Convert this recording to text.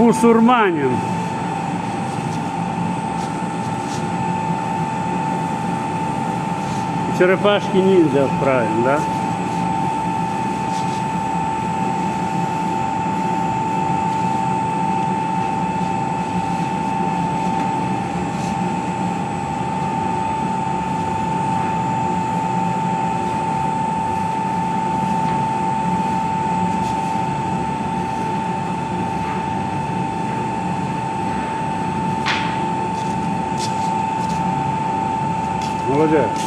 бусурманин. Черепашки ниндзя отправим, да? Ne Olacak.